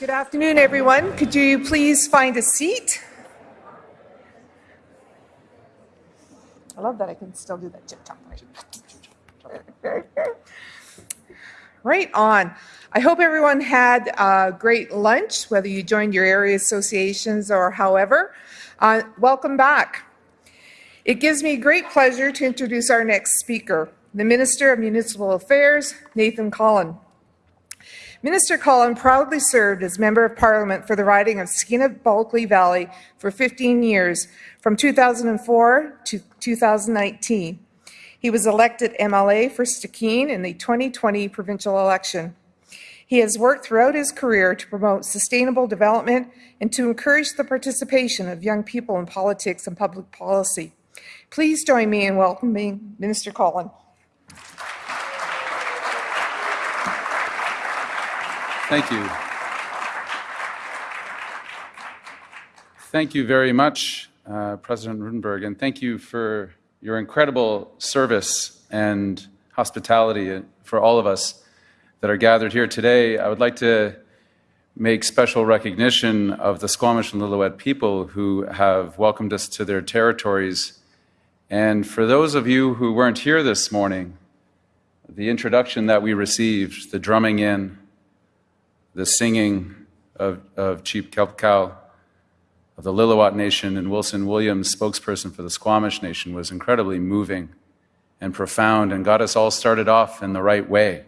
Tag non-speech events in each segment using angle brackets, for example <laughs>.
Good afternoon, everyone. Could you please find a seat? I love that I can still do that chip chop. <laughs> Right on. I hope everyone had a great lunch, whether you joined your area associations or however. Uh, welcome back. It gives me great pleasure to introduce our next speaker, the Minister of Municipal Affairs, Nathan Cullen. Minister Cullen proudly served as Member of Parliament for the riding of Skeena-Bulkley Valley for 15 years, from 2004 to 2019. He was elected MLA for Stikine in the 2020 provincial election. He has worked throughout his career to promote sustainable development and to encourage the participation of young people in politics and public policy. Please join me in welcoming Minister Cullen. Thank you. Thank you very much, uh, President Roodenburg, and thank you for your incredible service and hospitality for all of us that are gathered here today. I would like to make special recognition of the Squamish and Lillooet people who have welcomed us to their territories. And for those of you who weren't here this morning, the introduction that we received, the drumming in, the singing of, of Chief Kelpcow of the Lillooet Nation and Wilson Williams, spokesperson for the Squamish Nation, was incredibly moving and profound and got us all started off in the right way.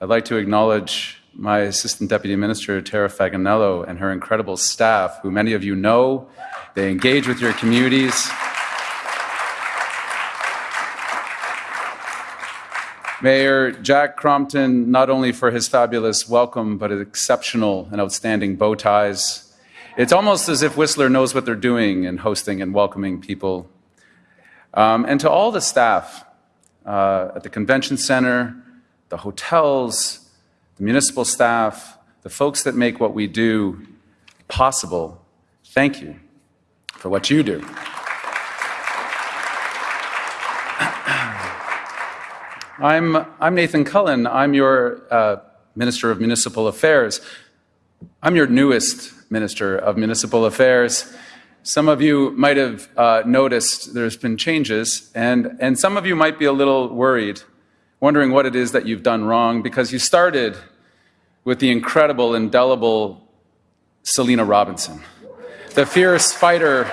I'd like to acknowledge my Assistant Deputy Minister, Tara Faganello, and her incredible staff, who many of you know. They engage with your communities. Mayor Jack Crompton, not only for his fabulous welcome, but exceptional and outstanding bow ties. It's almost as if Whistler knows what they're doing in hosting and welcoming people. Um, and to all the staff uh, at the convention center, the hotels, the municipal staff, the folks that make what we do possible, thank you for what you do. I'm, I'm Nathan Cullen. I'm your uh, Minister of Municipal Affairs. I'm your newest Minister of Municipal Affairs. Some of you might have uh, noticed there's been changes, and, and some of you might be a little worried, wondering what it is that you've done wrong, because you started with the incredible, indelible Selina Robinson, the fierce fighter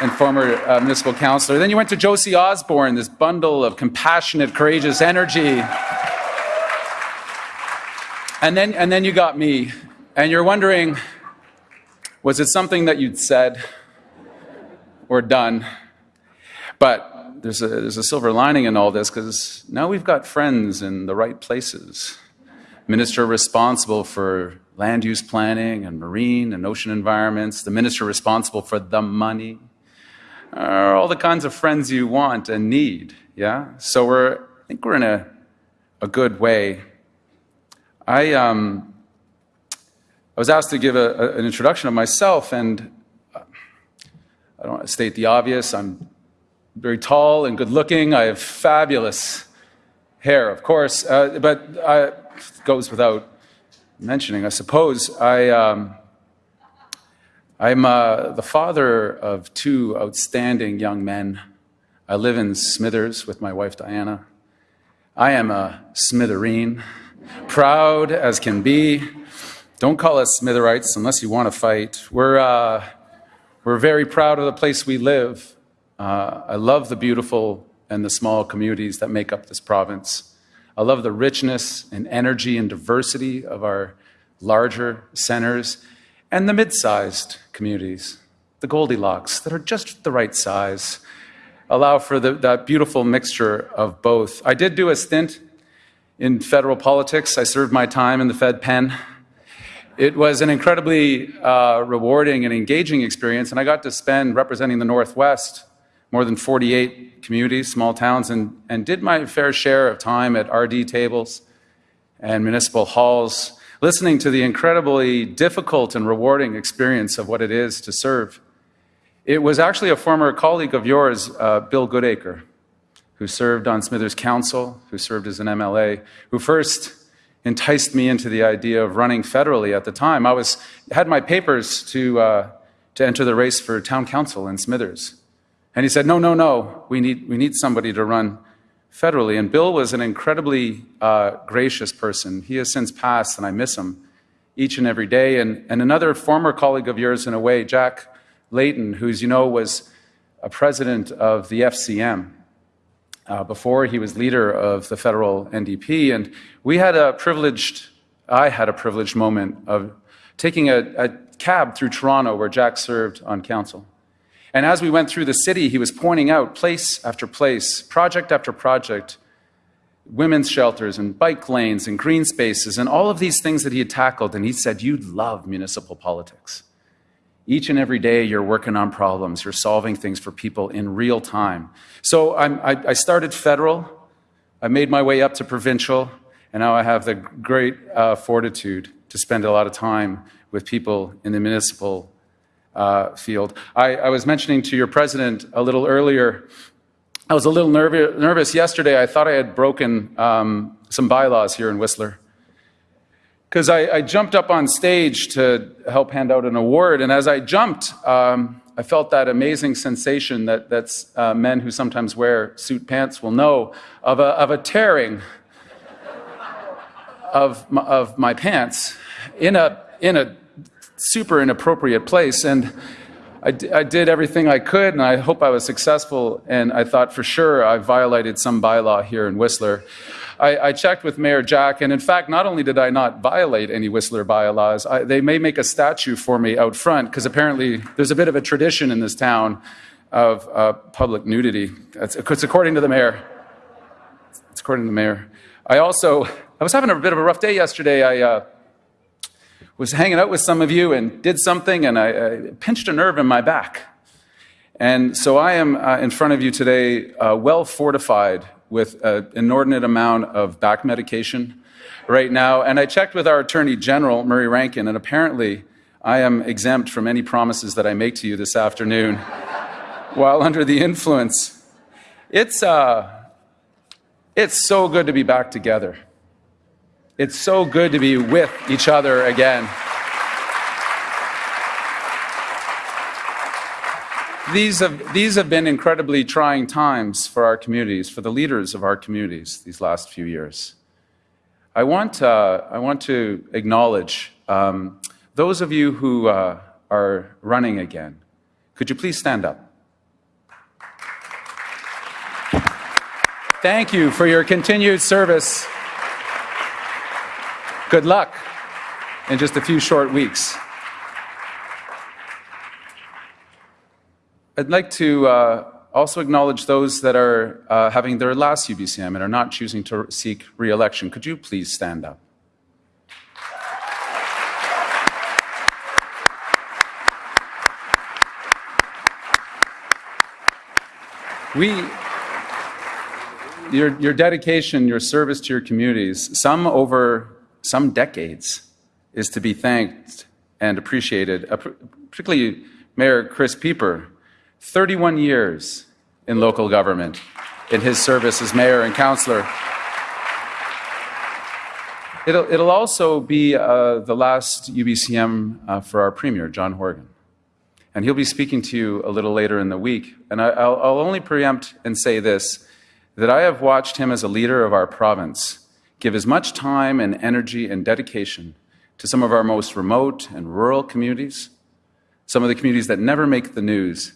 and former uh, municipal councillor. Then you went to Josie Osborne, this bundle of compassionate, courageous energy. And then, and then you got me, and you're wondering, was it something that you'd said or done? But there's a, there's a silver lining in all this because now we've got friends in the right places. Minister responsible for land use planning and marine and ocean environments, the minister responsible for the money, are all the kinds of friends you want and need. Yeah? So we're, I think we're in a, a good way. I, um, I was asked to give a, a, an introduction of myself, and uh, I don't want to state the obvious. I'm very tall and good looking. I have fabulous hair, of course, uh, but I, it goes without mentioning, I suppose. I, um, I'm uh, the father of two outstanding young men. I live in Smithers with my wife Diana. I am a Smithereen, proud as can be. Don't call us Smitherites unless you want to fight. We're, uh, we're very proud of the place we live. Uh, I love the beautiful and the small communities that make up this province. I love the richness and energy and diversity of our larger centers and the mid-sized communities, the Goldilocks, that are just the right size, allow for the, that beautiful mixture of both. I did do a stint in federal politics. I served my time in the Fed pen. It was an incredibly uh, rewarding and engaging experience, and I got to spend representing the Northwest, more than 48 communities, small towns, and, and did my fair share of time at RD tables and municipal halls, listening to the incredibly difficult and rewarding experience of what it is to serve. It was actually a former colleague of yours, uh, Bill Goodacre, who served on Smithers Council, who served as an MLA, who first enticed me into the idea of running federally at the time. I was, had my papers to, uh, to enter the race for town council in Smithers. And he said, no, no, no, we need, we need somebody to run federally. And Bill was an incredibly uh, gracious person. He has since passed, and I miss him each and every day. And, and another former colleague of yours, in a way, Jack Layton, who's, you know, was a president of the FCM uh, before he was leader of the federal NDP. And we had a privileged, I had a privileged moment of taking a, a cab through Toronto where Jack served on council. And as we went through the city, he was pointing out place after place, project after project, women's shelters and bike lanes and green spaces and all of these things that he had tackled. And he said, You love municipal politics. Each and every day, you're working on problems, you're solving things for people in real time. So I, I started federal, I made my way up to provincial, and now I have the great uh, fortitude to spend a lot of time with people in the municipal uh, field. I, I, was mentioning to your president a little earlier, I was a little nerv nervous yesterday. I thought I had broken um, some bylaws here in Whistler. Because I, I, jumped up on stage to help hand out an award, and as I jumped, um, I felt that amazing sensation that that's, uh, men who sometimes wear suit pants will know of a, of a tearing of, my, of my pants in a, in a super inappropriate place. And I, did everything I could, and I hope I was successful. And I thought for sure I violated some bylaw here in Whistler. I, I, checked with Mayor Jack, and in fact, not only did I not violate any Whistler bylaws, I, they may make a statue for me out front because apparently there's a bit of a tradition in this town of uh, public nudity. It's, it's according to the mayor. It's according to the mayor. I also, I was having a bit of a rough day yesterday. I uh, was hanging out with some of you and did something, and I, I pinched a nerve in my back. And so I am uh, in front of you today, uh, well fortified with an inordinate amount of back medication right now. And I checked with our Attorney General, Murray Rankin, and apparently I am exempt from any promises that I make to you this afternoon <laughs> while under the influence. It's, uh, it's so good to be back together. It's so good to be with each other again. These have, these have been incredibly trying times for our communities, for the leaders of our communities these last few years. I want, uh, I want to acknowledge um, those of you who uh, are running again. Could you please stand up? Thank you for your continued service Good luck in just a few short weeks. I'd like to uh, also acknowledge those that are uh, having their last UBCM and are not choosing to seek re-election. Could you please stand up? We, your, your dedication, your service to your communities, some over some decades, is to be thanked and appreciated, uh, particularly Mayor Chris Pieper, 31 years in local government in his service as mayor and councillor. It'll, it'll also be uh, the last UBCM uh, for our Premier, John Horgan. And he'll be speaking to you a little later in the week. And I, will only preempt and say this, that I have watched him as a leader of our province give as much time and energy and dedication to some of our most remote and rural communities, some of the communities that never make the news,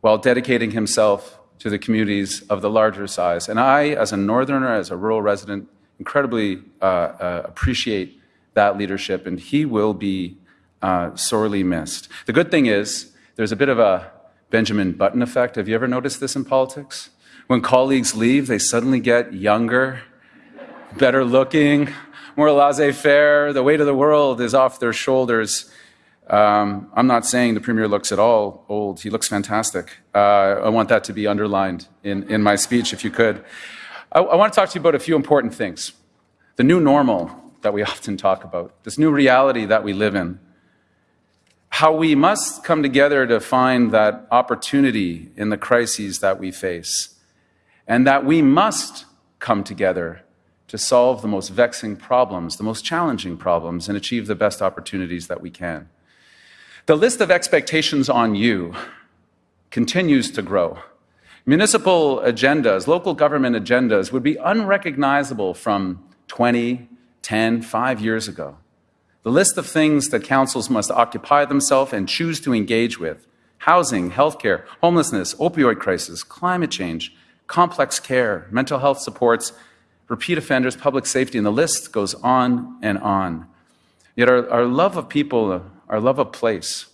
while dedicating himself to the communities of the larger size. And I, as a northerner, as a rural resident, incredibly uh, uh, appreciate that leadership, and he will be uh, sorely missed. The good thing is, there's a bit of a Benjamin Button effect. Have you ever noticed this in politics? When colleagues leave, they suddenly get younger better looking, more laissez faire. The weight of the world is off their shoulders. Um, I'm not saying the Premier looks at all old. He looks fantastic. Uh, I want that to be underlined in, in my speech, if you could. I, I want to talk to you about a few important things. The new normal that we <laughs> often talk about, this new reality that we live in. How we must come together to find that opportunity in the crises that we face. And that we must come together to solve the most vexing problems, the most challenging problems, and achieve the best opportunities that we can. The list of expectations on you continues to grow. Municipal agendas, local government agendas would be unrecognizable from 20, 10, 5 years ago. The list of things that councils must occupy themselves and choose to engage with housing, healthcare, homelessness, opioid crisis, climate change, complex care, mental health supports, repeat offenders, public safety, and the list goes on and on. Yet our, our love of people, our love of place,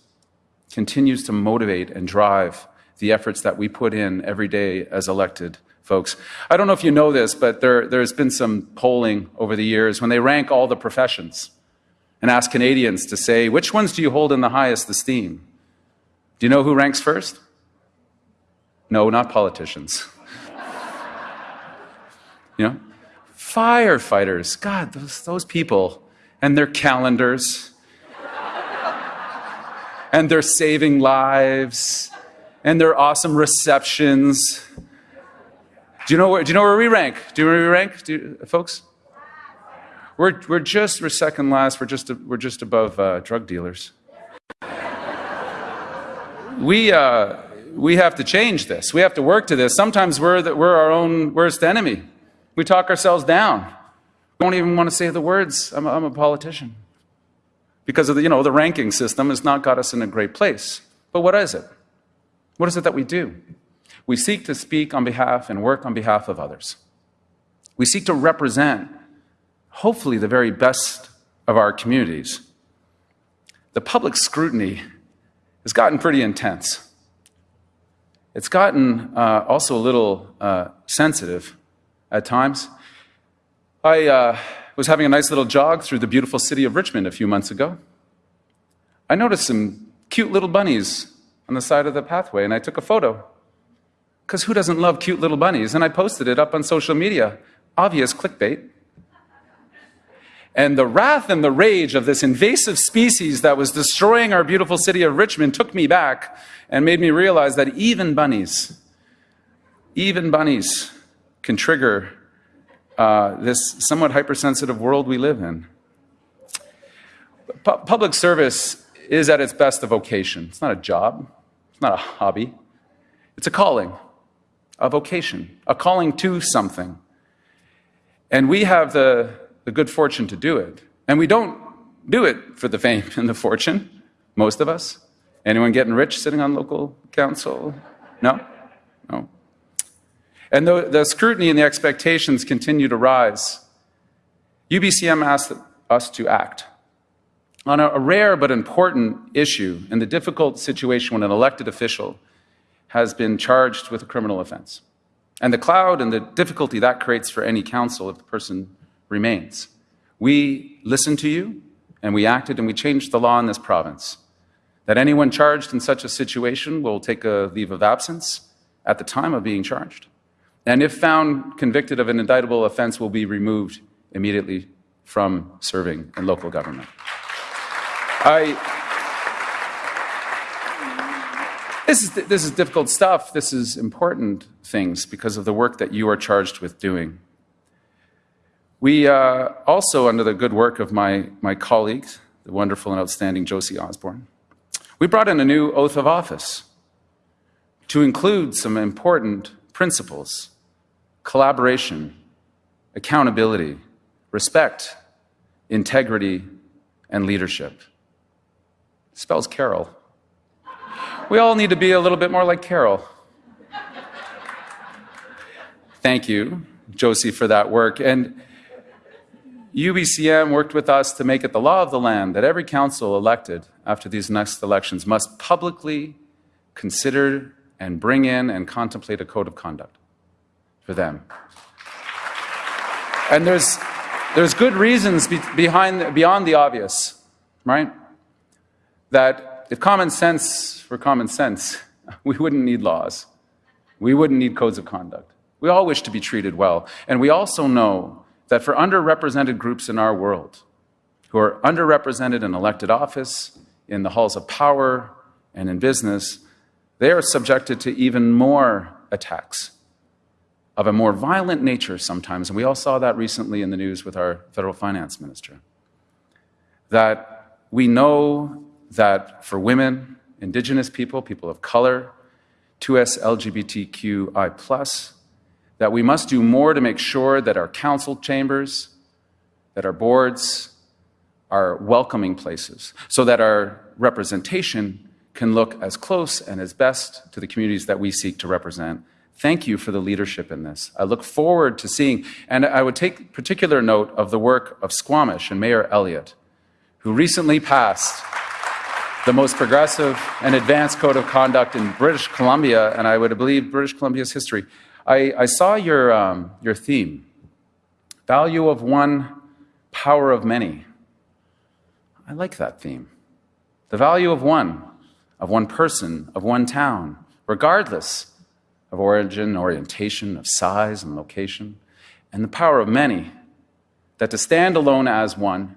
continues to motivate and drive the efforts that we put in every day as elected folks. I don't know if you know this, but there, there's been some polling over the years when they rank all the professions and ask Canadians to say, which ones do you hold in the highest esteem? Do you know who ranks first? No, not politicians. <laughs> you know? Firefighters. God, those, those people and their calendars and their saving lives and their awesome receptions. Do you know where, do you know where we rank? Do you know where we rank, you, folks? We're, we're just, we're second last. We're just, we're just above uh, drug dealers. we, uh, we have to change this. We have to work to this. Sometimes we're, the, we're our own worst enemy. We talk ourselves down. We don't even want to say the words, I'm a, I'm a politician. Because of the, you know, the ranking system has not got us in a great place. But what is it? What is it that we do? We seek to speak on behalf and work on behalf of others. We seek to represent, hopefully, the very best of our communities. The public scrutiny has gotten pretty intense. It's gotten uh, also a little uh, sensitive at times. I uh, was having a nice little jog through the beautiful city of Richmond a few months ago. I noticed some cute little bunnies on the side of the pathway, and I took a photo. Because who doesn't love cute little bunnies? And I posted it up on social media. Obvious clickbait. And the wrath and the rage of this invasive species that was destroying our beautiful city of Richmond took me back and made me realize that even bunnies, even bunnies can trigger uh, this somewhat hypersensitive world we live in. Public service is at its best a vocation. It's not a job. It's not a hobby. It's a calling, a vocation, a calling to something. And we have the, the good fortune to do it. And we don't do it for the fame and the fortune, most of us. Anyone getting rich sitting on local council? No? No. And the, the scrutiny and the expectations continue to rise. UBCM asked us to act on a, a rare but important issue in the difficult situation when an elected official has been charged with a criminal offense. And the cloud and the difficulty that creates for any council if the person remains. We listened to you, and we acted, and we changed the law in this province that anyone charged in such a situation will take a leave of absence at the time of being charged. And if found convicted of an indictable offense, will be removed immediately from serving in local government. I, this, is, this is difficult stuff. This is important things because of the work that you are charged with doing. We uh, also, under the good work of my, my colleagues, the wonderful and outstanding Josie Osborne, we brought in a new oath of office to include some important principles collaboration, accountability, respect, integrity, and leadership spells Carol. We all need to be a little bit more like Carol. Thank you, Josie, for that work. And UBCM worked with us to make it the law of the land that every council elected after these next elections must publicly consider and bring in and contemplate a code of conduct for them. And there's, there's good reasons be, behind, beyond the obvious, right? that if common sense were common sense, <laughs> we wouldn't need laws. We wouldn't need codes of conduct. We all wish to be treated well. And we also know that for underrepresented groups in our world, who are underrepresented in elected office, in the halls of power, and in business, they are subjected to even more attacks of a more violent nature sometimes, and we all saw that recently in the news with our federal finance minister. That we know that for women, Indigenous people, people of color, 2S LGBTQI, plus, that we must do more to make sure that our council chambers, that our boards are welcoming places, so that our representation can look as close and as best to the communities that we seek to represent. Thank you for the leadership in this. I look forward to seeing, and I would take particular note of the work of Squamish and Mayor Elliott, who recently passed the most progressive and advanced code of conduct in British Columbia, and I would believe British Columbia's history. I, I saw your, um, your theme, value of one, power of many. I like that theme. The value of one, of one person, of one town, regardless of origin, orientation, of size and location, and the power of many, that to stand alone as one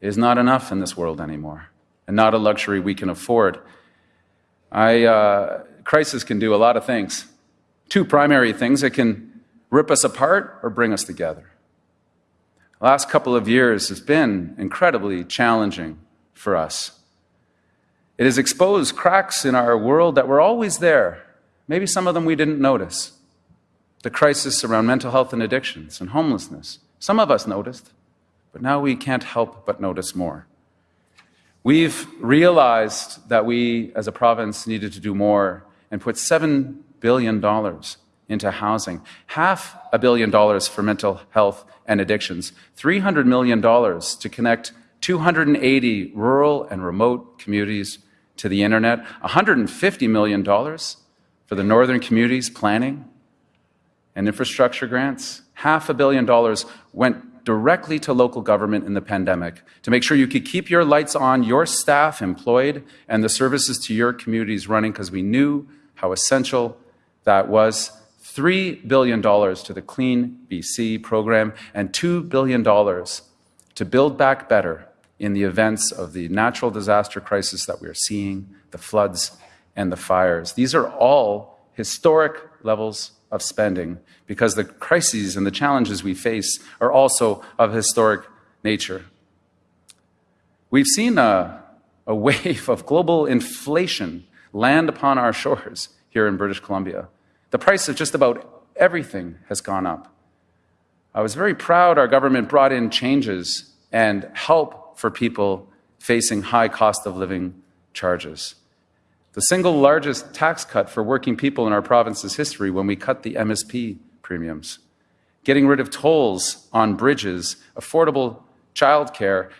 is not enough in this world anymore, and not a luxury we can afford. I, uh, crisis can do a lot of things. Two primary things it can rip us apart or bring us together. The last couple of years has been incredibly challenging for us. It has exposed cracks in our world that were always there. Maybe some of them we didn't notice. The crisis around mental health and addictions and homelessness. Some of us noticed, but now we can't help but notice more. We've realized that we as a province needed to do more and put $7 billion into housing, half a billion dollars for mental health and addictions, $300 million to connect 280 rural and remote communities to the internet, $150 million for the northern communities planning and infrastructure grants. Half a billion dollars went directly to local government in the pandemic to make sure you could keep your lights on, your staff employed, and the services to your communities running because we knew how essential that was. $3 billion to the Clean BC program and $2 billion to build back better in the events of the natural disaster crisis that we are seeing, the floods and the fires. These are all historic levels of spending because the crises and the challenges we face are also of historic nature. We've seen a, a <laughs> wave of global inflation land upon our shores here in British Columbia. The price of just about everything has gone up. I was very proud our government brought in changes and help for people facing high cost of living charges. The single largest tax cut for working people in our province's history when we cut the MSP premiums. Getting rid of tolls on bridges, affordable childcare,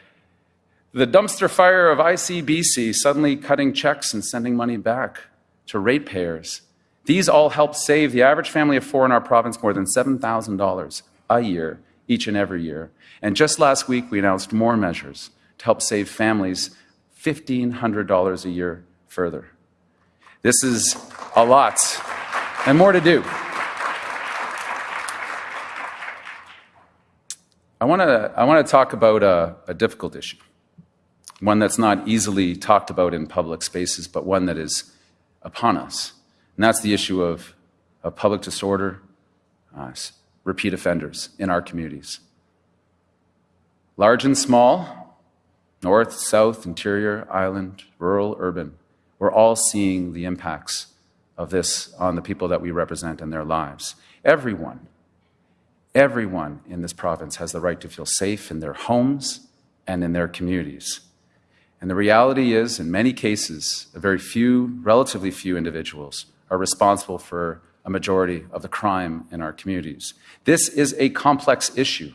the dumpster fire of ICBC suddenly cutting checks and sending money back to ratepayers. These all help save the average family of four in our province more than $7,000 a year each and every year. And just last week, we announced more measures to help save families $1,500 a year further. This is a lot and more to do. I want to I want to talk about a, a difficult issue, one that's not easily talked about in public spaces, but one that is upon us, and that's the issue of, of public disorder, uh, repeat offenders in our communities. Large and small, north, south, interior, island, rural, urban, we're all seeing the impacts of this on the people that we represent and their lives. Everyone, everyone in this province has the right to feel safe in their homes and in their communities. And the reality is, in many cases, a very few, relatively few individuals are responsible for a majority of the crime in our communities. This is a complex issue.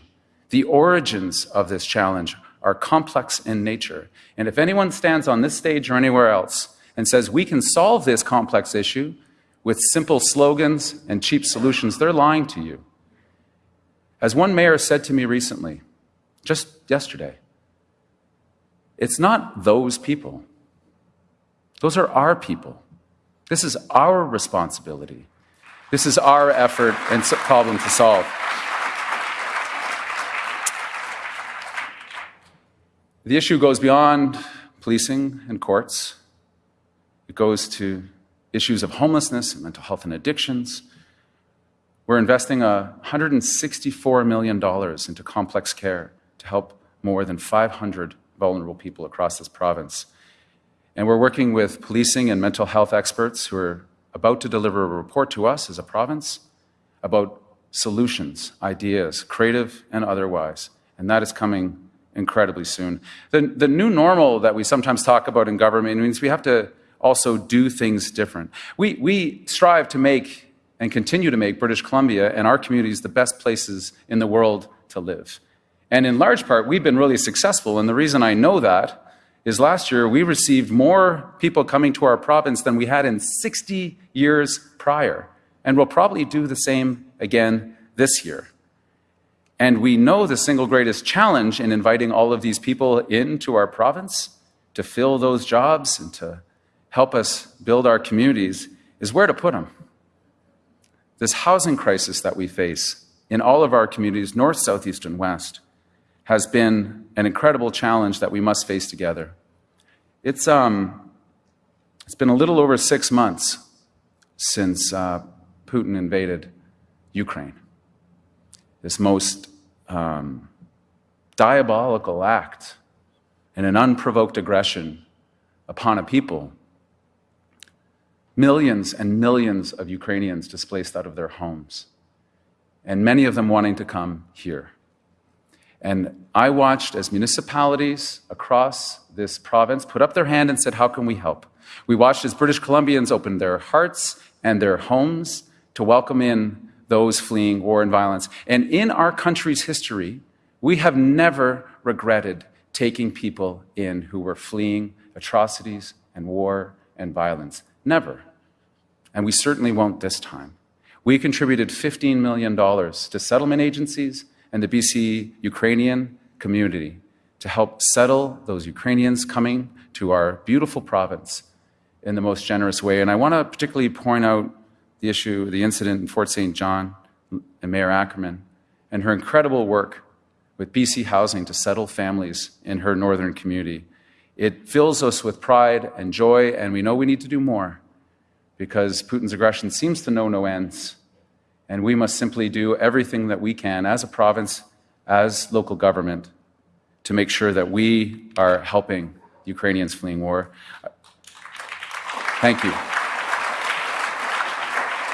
The origins of this challenge are complex in nature. And if anyone stands on this stage or anywhere else and says we can solve this complex issue with simple slogans and cheap solutions, they're lying to you. As one mayor said to me recently, just yesterday, it's not those people. Those are our people. This is our responsibility. This is our effort and problem to solve. The issue goes beyond policing and courts. It goes to issues of homelessness and mental health and addictions, We're investing $164 million into complex care to help more than 500 vulnerable people across this province. And we're working with policing and mental health experts who are about to deliver a report to us as a province about solutions, ideas, creative and otherwise. And that is coming incredibly soon. The, the new normal that we sometimes talk about in government means we have to also do things different. We, we strive to make and continue to make British Columbia and our communities the best places in the world to live. And in large part, we've been really successful. And the reason I know that is last year we received more people coming to our province than we had in 60 years prior. And we'll probably do the same again this year. And we know the single greatest challenge in inviting all of these people into our province to fill those jobs and to help us build our communities is where to put them. This housing crisis that we face in all of our communities, north, south, east, and west, has been an incredible challenge that we must face together. It's, um, it's been a little over six months since uh, Putin invaded Ukraine. This most um, diabolical act and an unprovoked aggression upon a people. Millions and millions of Ukrainians displaced out of their homes, and many of them wanting to come here. And I watched as municipalities across this province put up their hand and said, How can we help? We watched as British Columbians opened their hearts and their homes to welcome in those fleeing war and violence. And in our country's history, we have never regretted taking people in who were fleeing atrocities and war and violence. Never. And we certainly won't this time. We contributed $15 million to settlement agencies and the BC Ukrainian community to help settle those Ukrainians coming to our beautiful province in the most generous way. And I want to particularly point out the issue, the incident in Fort St. John and Mayor Ackerman and her incredible work with BC Housing to settle families in her northern community. It fills us with pride and joy, and we know we need to do more because Putin's aggression seems to know no ends. And we must simply do everything that we can as a province, as local government, to make sure that we are helping Ukrainians fleeing war. Thank you.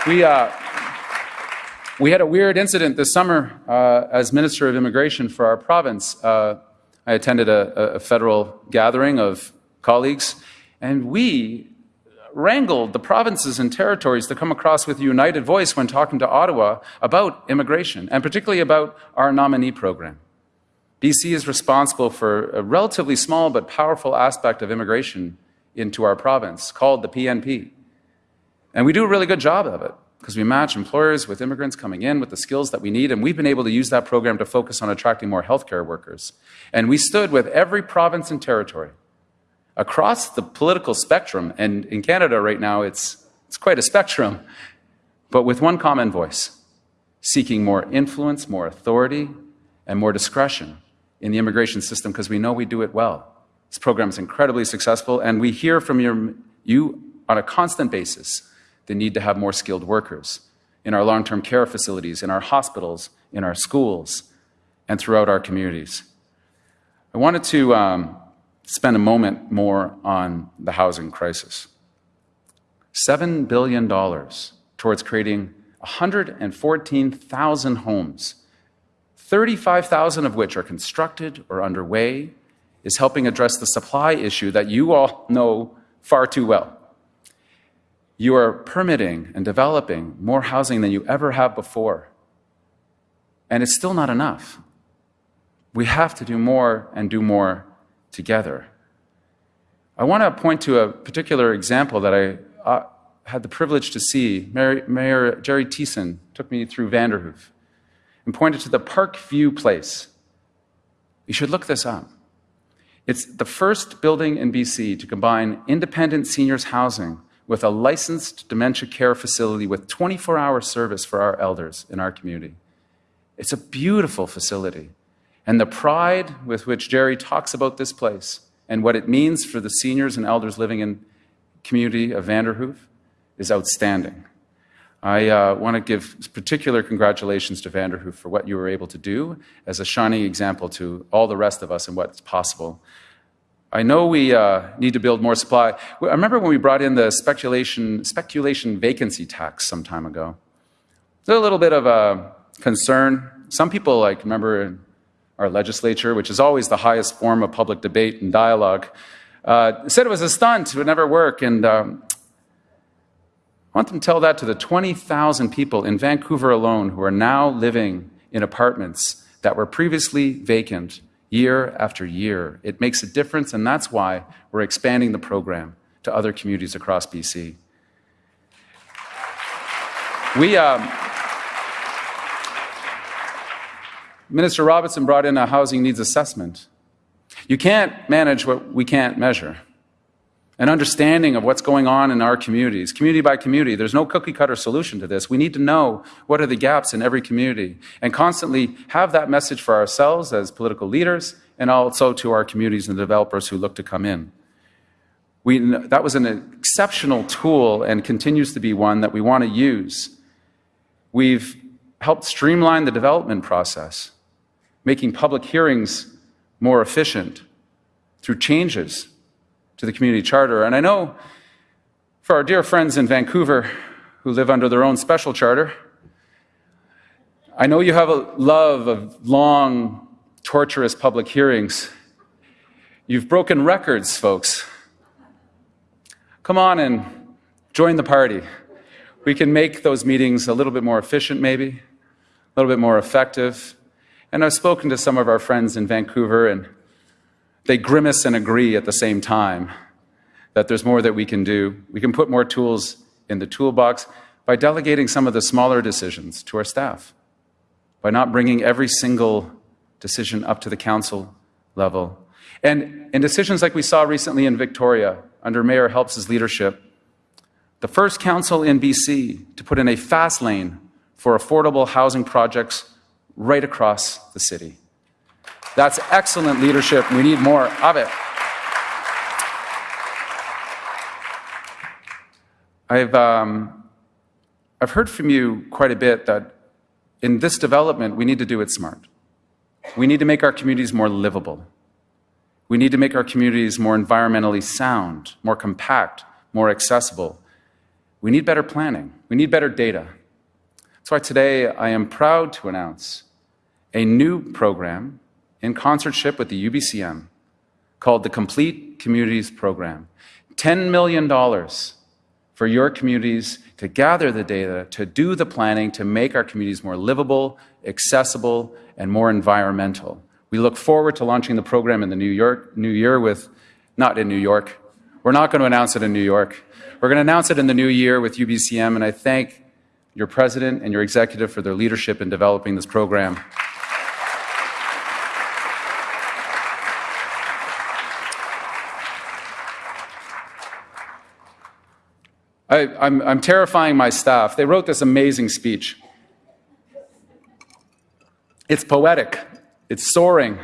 We, uh, we had a weird incident this summer uh, as Minister of Immigration for our province. Uh, I attended a, a federal gathering of colleagues, and we wrangled the provinces and territories to come across with a united voice when talking to Ottawa about immigration, and particularly about our nominee program. BC is responsible for a relatively small but powerful aspect of immigration into our province called the PNP. And we do a really good job of it because we match employers with immigrants coming in with the skills that we need, and we've been able to use that program to focus on attracting more healthcare workers. And we stood with every province and territory across the political spectrum, and in Canada right now it's, it's quite a spectrum, but with one common voice, seeking more influence, more authority, and more discretion in the immigration system because we know we do it well. This program is incredibly successful, and we hear from your, you on a constant basis the need to have more skilled workers in our long-term care facilities, in our hospitals, in our schools, and throughout our communities. I wanted to um, spend a moment more on the housing crisis. $7 billion towards creating 114,000 homes, 35,000 of which are constructed or underway, is helping address the supply issue that you all know far too well. You are permitting and developing more housing than you ever have before. And it's still not enough. We have to do more and do more together. I want to point to a particular example that I uh, had the privilege to see. Mayor, Mayor Gerry Thiessen took me through Vanderhoof and pointed to the Park View Place. You should look this up. It's the first building in BC to combine independent seniors housing with a licensed dementia care facility with 24 hour service for our elders in our community. It's a beautiful facility. And the pride with which Gerry talks about this place and what it means for the seniors and elders living in community of Vanderhoof is outstanding. I uh, want to give particular congratulations to Vanderhoof for what you were able to do as a shining example to all the rest of us and what's possible. I know we uh, need to build more supply. I remember when we brought in the speculation, speculation vacancy tax some time ago. There's a little bit of a concern. Some people, like, remember our legislature, which is always the highest form of public debate and dialogue, uh, said it was a stunt, it would never work. And um, I want them to tell that to the 20,000 people in Vancouver alone who are now living in apartments that were previously vacant year after year. It makes a difference, and that's why we're expanding the program to other communities across BC. We, um, Minister Robinson brought in a housing needs assessment. You can't manage what we can't measure. An understanding of what's going on in our communities, community by community. There's no cookie cutter solution to this. We need to know what are the gaps in every community and constantly have that message for ourselves as political leaders and also to our communities and developers who look to come in. We, that was an exceptional tool and continues to be one that we want to use. We've helped streamline the development process, making public hearings more efficient through changes to the community charter. And I know for our dear friends in Vancouver who live under their own special charter, I know you have a love of long, torturous public hearings. You've broken records, folks. Come on and join the party. We can make those meetings a little bit more efficient, maybe, a little bit more effective. And I've spoken to some of our friends in Vancouver, and they grimace and agree at the same time that there's more that we can do. We can put more tools in the toolbox by delegating some of the smaller decisions to our staff, by not bringing every single decision up to the council level. And in decisions like we saw recently in Victoria, under Mayor Helps' leadership, the first council in BC to put in a fast lane for affordable housing projects right across the city. That's excellent leadership. We need more of it. I've, um, I've heard from you quite a bit that in this development, we need to do it smart. We need to make our communities more livable. We need to make our communities more environmentally sound, more compact, more accessible. We need better planning. We need better data. That's why today I am proud to announce a new program in concertship with the UBCM called the Complete Communities Program. $10 million for your communities to gather the data, to do the planning, to make our communities more livable, accessible, and more environmental. We look forward to launching the program in the New, York, New Year with, not in New York. We're not going to announce it in New York. We're going to announce it in the new year with UBCM, and I thank your president and your executive for their leadership in developing this program. I, I'm, I'm terrifying my staff. They wrote this amazing speech. It's poetic, it's soaring,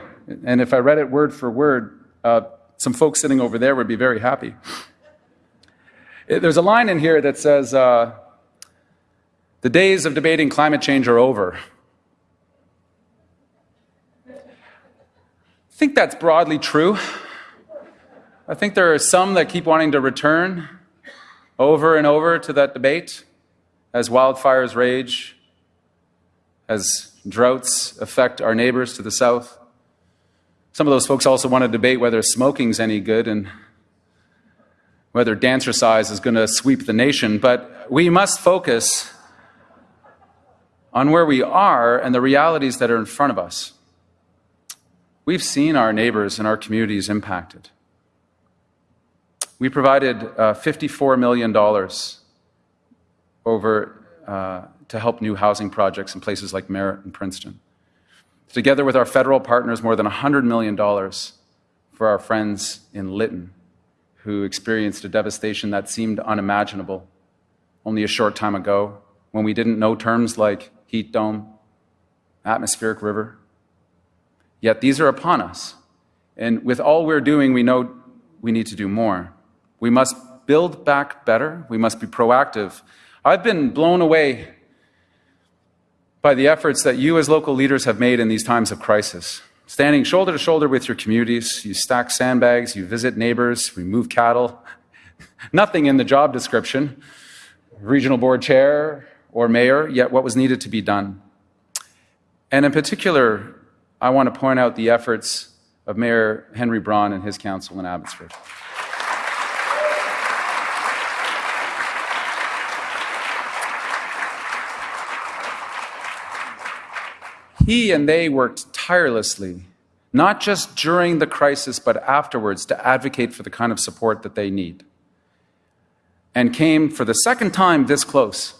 and if I read it word for word, uh, some folks sitting over there would be very happy. There's a line in here that says, uh, The days of debating climate change are over. I think that's broadly true. I think there are some that keep wanting to return over and over to that debate as wildfires rage, as droughts affect our neighbors to the south. Some of those folks also want to debate whether smoking's any good and whether dancercise is going to sweep the nation, but we must focus on where we are and the realities that are in front of us. We've seen our neighbors and our communities impacted. We provided uh, $54 million over uh, to help new housing projects in places like Merritt and Princeton. Together with our federal partners, more than $100 million for our friends in Lytton, who experienced a devastation that seemed unimaginable only a short time ago when we didn't know terms like heat dome, atmospheric river. Yet these are upon us. And with all we're doing, we know we need to do more. We must build back better. We must be proactive. I've been blown away by the efforts that you as local leaders have made in these times of crisis. Standing shoulder to shoulder with your communities, you stack sandbags, you visit neighbors, remove cattle. <laughs> Nothing in the job description, regional board chair or mayor, yet what was needed to be done. And in particular, I want to point out the efforts of Mayor Henry Braun and his council in Abbotsford. He and they worked tirelessly, not just during the crisis, but afterwards, to advocate for the kind of support that they need. And came for the second time this close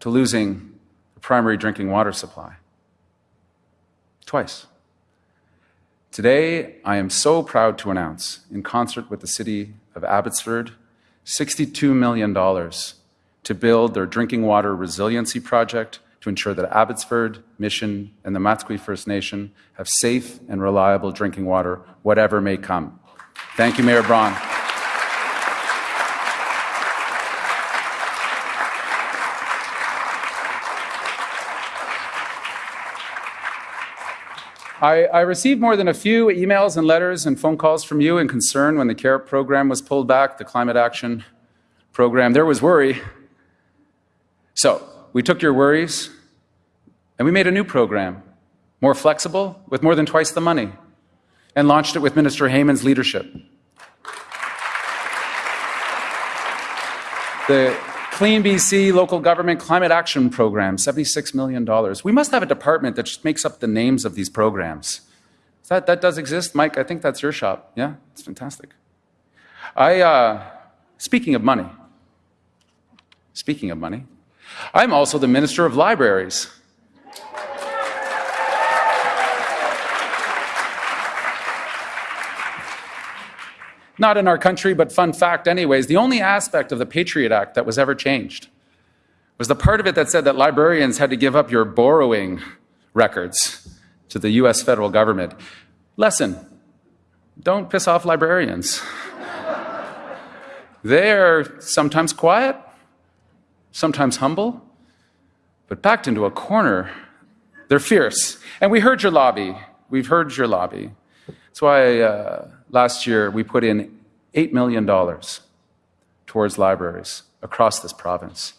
to losing the primary drinking water supply. Twice. Today, I am so proud to announce, in concert with the City of Abbotsford, $62 million to build their drinking water resiliency project to ensure that Abbotsford, Mission, and the Matsqui First Nation have safe and reliable drinking water, whatever may come. Thank you, Mayor Braun. I, I, received more than a few emails and letters and phone calls from you in concern when the CARE program was pulled back, the climate action program. There was worry. So we took your worries and we made a new program, more flexible, with more than twice the money, and launched it with Minister Heyman's leadership. The Clean BC Local Government Climate Action Program, $76 million. We must have a department that just makes up the names of these programs. That, that does exist, Mike. I think that's your shop. Yeah, it's fantastic. I, uh, speaking of money, speaking of money, I'm also the Minister of Libraries. Not in our country, but fun fact, anyways. The only aspect of the Patriot Act that was ever changed was the part of it that said that librarians had to give up your borrowing records to the US federal government. Lesson don't piss off librarians. they are sometimes quiet, sometimes humble, but backed into a corner, they're fierce. And we heard your lobby. We've heard your lobby. That's why. Uh, last year we put in $8 million towards libraries across this province.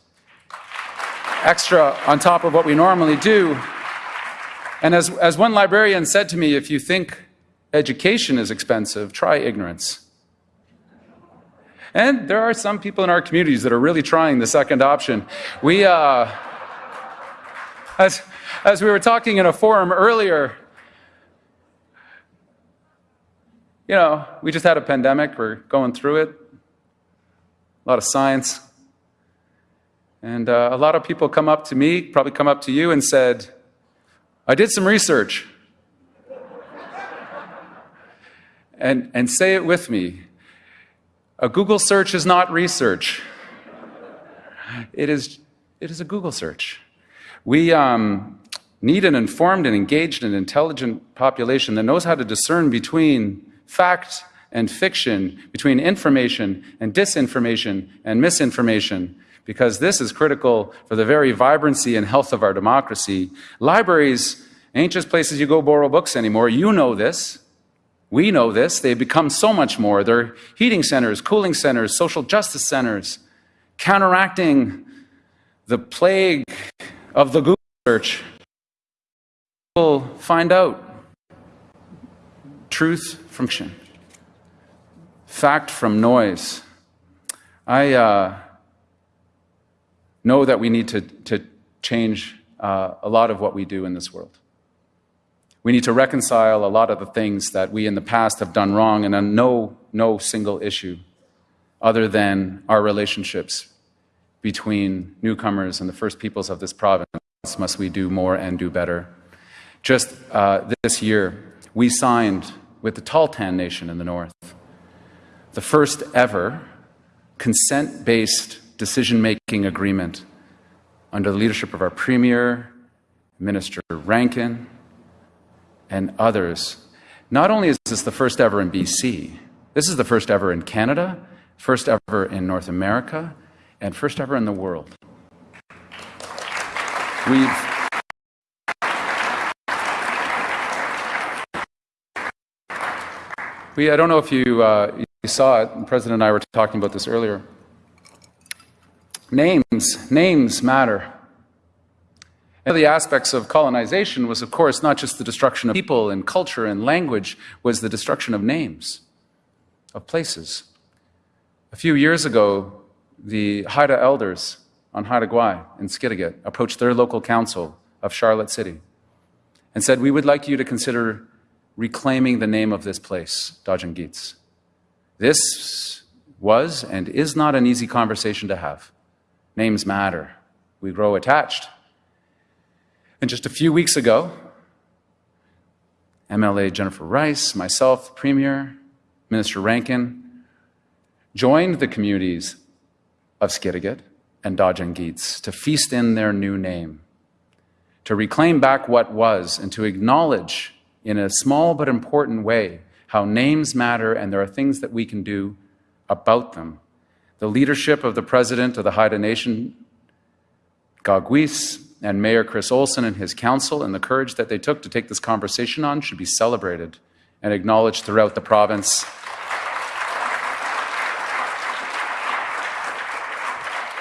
Extra on top of what we normally do. And as, as one librarian said to me, if you think education is expensive, try ignorance. And there are some people in our communities that are really trying the second option. We, uh, as, as we were talking in a forum earlier, you know, we just had a pandemic, we're going through it, a lot of science. And uh, a lot of people come up to me, probably come up to you and said, I did some research. and, and say it with me. A Google search is not research. It is, it is a Google search. We um, need an informed and engaged and intelligent population that knows how to discern between fact and fiction, between information and disinformation and misinformation, because this is critical for the very vibrancy and health of our democracy. Libraries ain't just places you go borrow books anymore. You know this. We know this. They've become so much more. They're heating centers, cooling centers, social justice centers, counteracting the plague of the Google search. People find out truth from fiction, fact from noise. I uh, know that we need to, to change uh, a lot of what we do in this world. We need to reconcile a lot of the things that we in the past have done wrong, and on no, no single issue other than our relationships between newcomers and the first peoples of this province must we do more and do better. Just uh, this year, we signed with the Tahltan Nation in the north. The first ever consent based decision making agreement under the leadership of our Premier, Minister Rankin, and others. Not only is this the first ever in BC, this is the first ever in Canada, first ever in North America, and first ever in the world. We've we, I don't know if you, uh, you saw it, the President and I were talking about this earlier. Names, names matter. One of the aspects of colonization was, of course, not just the destruction of people and culture and language, was the destruction of names, of places. A few years ago, the Haida elders on Haida Gwaii in Skidegate approached their local council of Charlotte City and said, We would like you to consider reclaiming the name of this place, Daajing Giids. This was and is not an easy conversation to have. Names matter. We grow attached. And just a few weeks ago, MLA Jennifer Rice, myself, Premier, Minister Rankin, joined the communities of Skidegate and Daajing Giids to feast in their new name, to reclaim back what was, and to acknowledge in a small but important way how names matter and there are things that we can do about them. The leadership of the president of the Haida Nation, Gaagwiis, and Mayor Chris Olson and his council and the courage that they took to take this conversation on should be celebrated and acknowledged throughout the province.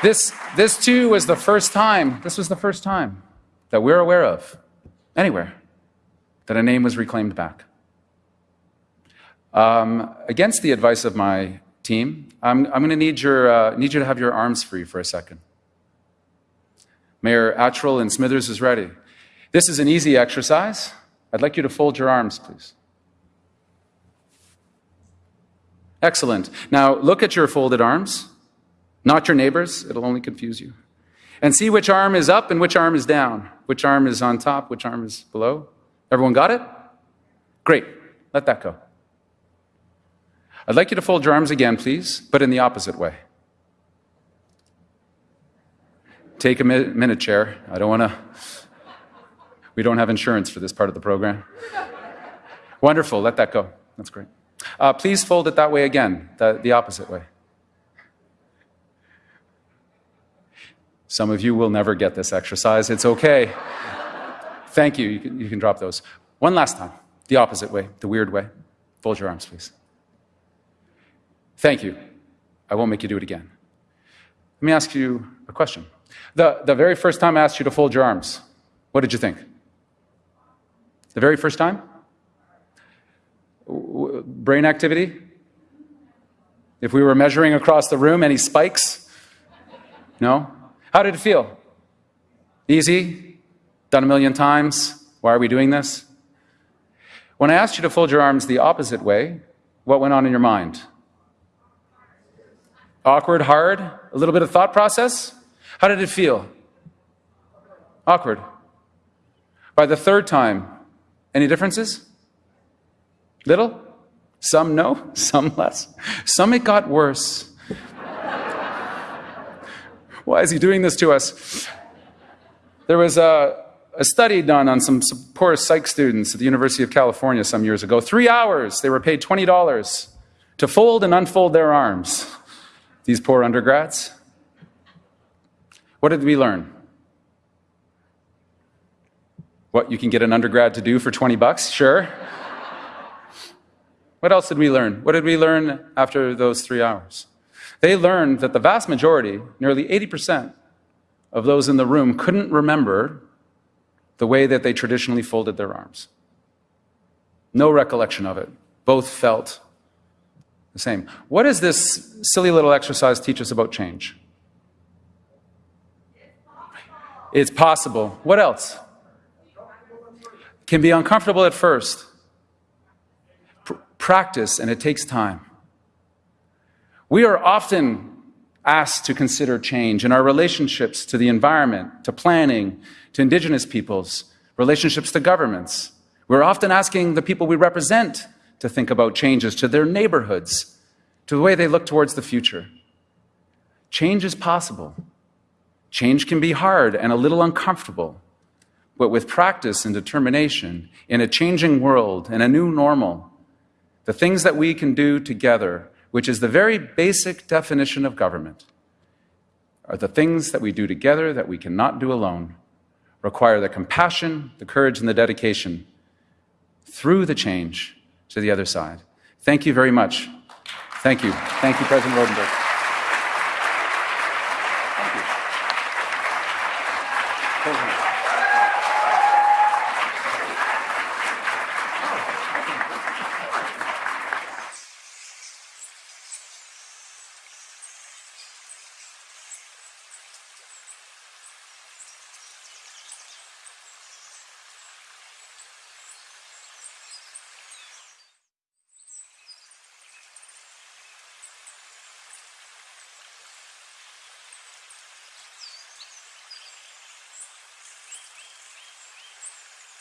This, this too was the first time, this was the first time that we're aware of, anywhere, that a name was reclaimed back. Um, against the advice of my team, I'm, I'm going to need, your, uh, need you to have your arms free for a second. Mayor Atrill and Smithers is ready. This is an easy exercise. I'd like you to fold your arms, please. Excellent. Now look at your folded arms, not your neighbors. It'll only confuse you. And see which arm is up and which arm is down, which arm is on top, which arm is below. Everyone got it? Great. Let that go. I'd like you to fold your arms again, please, but in the opposite way. Take a minute, Chair. I don't want to. We don't have insurance for this part of the program. Wonderful. Let that go. That's great. Uh, please fold it that way again, the, the opposite way. Some of you will never get this exercise. It's okay. Thank you. You can, you can drop those. One last time, the opposite way, the weird way. Fold your arms, please. Thank you. I won't make you do it again. Let me ask you a question. The, the very first time I asked you to fold your arms, what did you think? The very first time? Brain activity? If we were measuring across the room, any spikes? No? How did it feel? Easy? Done a million times? Why are we doing this? When I asked you to fold your arms the opposite way, what went on in your mind? Awkward, hard, a little bit of thought process? How did it feel? Awkward. By the third time, any differences? Little? Some no, <laughs> some less. Some it got worse. <laughs> Why is he doing this to us? There was a, a study done on some, some poor psych students at the University of California some years ago. Three hours, they were paid $20 to fold and unfold their arms. These poor undergrads. What did we learn? What you can get an undergrad to do for 20 bucks? Sure. what else did we learn? What did we learn after those three hours? They learned that the vast majority, nearly 80% of those in the room, couldn't remember the way that they traditionally folded their arms. No recollection of it. Both felt the same. What does this silly little exercise teach us about change? It's possible. What else? Can be uncomfortable at first. Pr practice, and it takes time. We are often asked to consider change in our relationships to the environment, to planning, to Indigenous peoples, relationships to governments. We're often asking the people we represent to think about changes to their neighborhoods, to the way they look towards the future. Change is possible. Change can be hard and a little uncomfortable, but with practice and determination in a changing world and a new normal, the things that we can do together, which is the very basic definition of government, are the things that we do together that we cannot do alone. require the compassion, the courage, and the dedication through the change to the other side. Thank you very much. Thank you. Thank you, President Roodenburg.